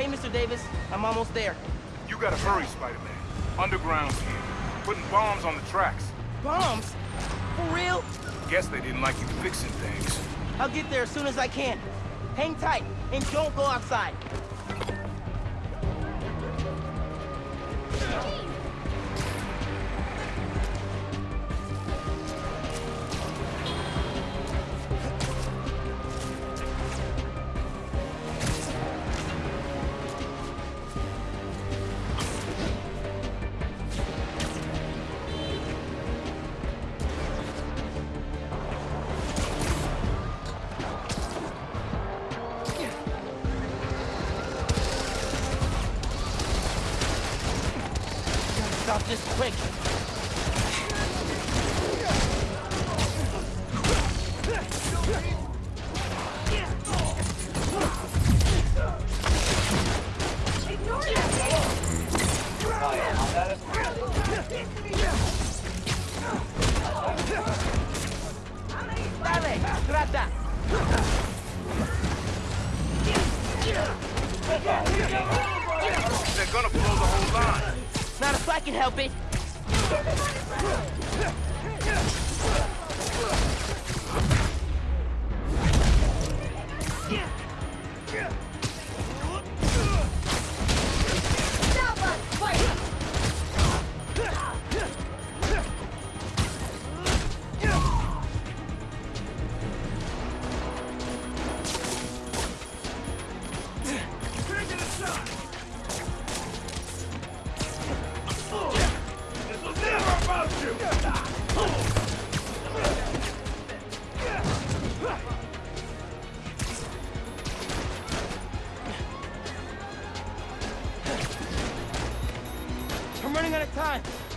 Hey, Mr. Davis. I'm almost there. You gotta hurry, Spider-Man. Underground's here. Putting bombs on the tracks. Bombs? For real? Guess they didn't like you fixing things. I'll get there as soon as I can. Hang tight, and don't go outside. Stop this quick. They're gonna blow the whole if I can help it. I'm running out of time.